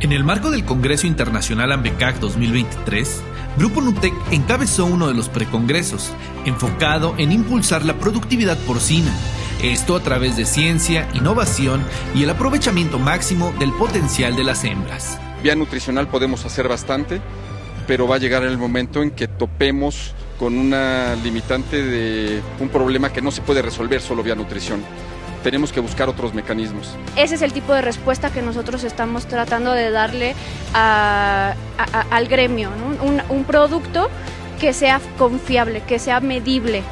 En el marco del Congreso Internacional AMBECAC 2023, Grupo Nutec encabezó uno de los precongresos, enfocado en impulsar la productividad porcina, esto a través de ciencia, innovación y el aprovechamiento máximo del potencial de las hembras. Vía nutricional podemos hacer bastante, pero va a llegar el momento en que topemos con una limitante de un problema que no se puede resolver solo vía nutrición tenemos que buscar otros mecanismos. Ese es el tipo de respuesta que nosotros estamos tratando de darle al gremio, un, un producto que sea confiable, que sea medible.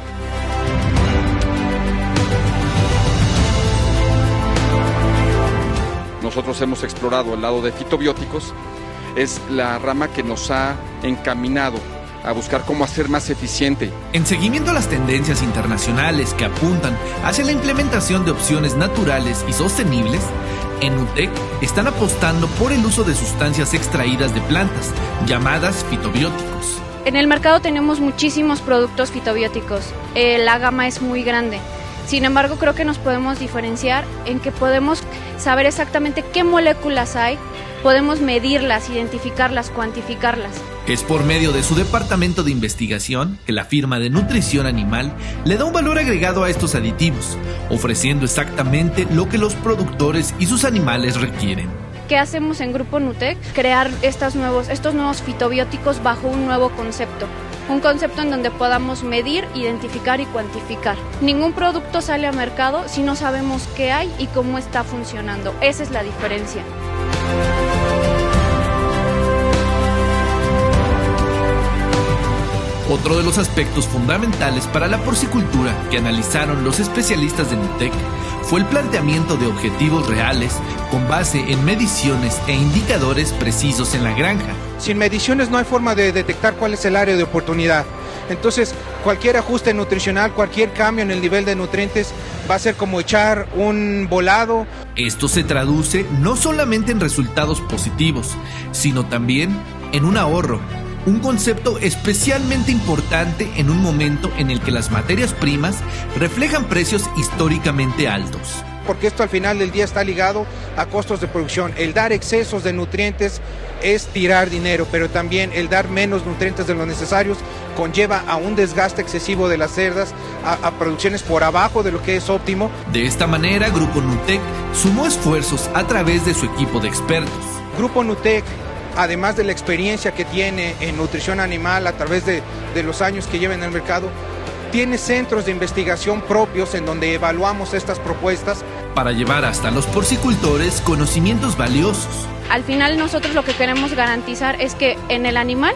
Nosotros hemos explorado el lado de fitobióticos, es la rama que nos ha encaminado a buscar cómo hacer más eficiente. En seguimiento a las tendencias internacionales que apuntan hacia la implementación de opciones naturales y sostenibles, en UTEC están apostando por el uso de sustancias extraídas de plantas, llamadas fitobióticos. En el mercado tenemos muchísimos productos fitobióticos. Eh, la gama es muy grande. Sin embargo, creo que nos podemos diferenciar en que podemos saber exactamente qué moléculas hay, podemos medirlas, identificarlas, cuantificarlas. Es por medio de su departamento de investigación que la firma de nutrición animal le da un valor agregado a estos aditivos, ofreciendo exactamente lo que los productores y sus animales requieren. ¿Qué hacemos en Grupo Nutec? Crear estos nuevos, estos nuevos fitobióticos bajo un nuevo concepto. Un concepto en donde podamos medir, identificar y cuantificar. Ningún producto sale a mercado si no sabemos qué hay y cómo está funcionando. Esa es la diferencia. Otro de los aspectos fundamentales para la porcicultura que analizaron los especialistas de NUTEC fue el planteamiento de objetivos reales con base en mediciones e indicadores precisos en la granja. Sin mediciones no hay forma de detectar cuál es el área de oportunidad. Entonces, cualquier ajuste nutricional, cualquier cambio en el nivel de nutrientes va a ser como echar un volado. Esto se traduce no solamente en resultados positivos, sino también en un ahorro un concepto especialmente importante en un momento en el que las materias primas reflejan precios históricamente altos. Porque esto al final del día está ligado a costos de producción. El dar excesos de nutrientes es tirar dinero, pero también el dar menos nutrientes de los necesarios conlleva a un desgaste excesivo de las cerdas, a, producciones por abajo de lo que es óptimo. De esta manera, Grupo Nutec sumó esfuerzos a través de su equipo de expertos. Grupo Nutec además de la experiencia que tiene en nutrición animal a través de, los años que lleva en el mercado, tiene centros de investigación propios en donde evaluamos estas propuestas. Para llevar hasta los porcicultores conocimientos valiosos. Al final nosotros lo que queremos garantizar es que en el animal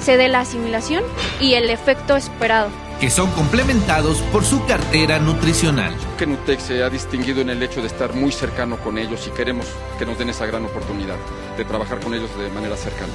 se dé la asimilación y el efecto esperado que son complementados por su cartera nutricional. Que Nutec se ha distinguido en el hecho de estar muy cercano con ellos y queremos que nos den esa gran oportunidad de trabajar con ellos de manera cercana.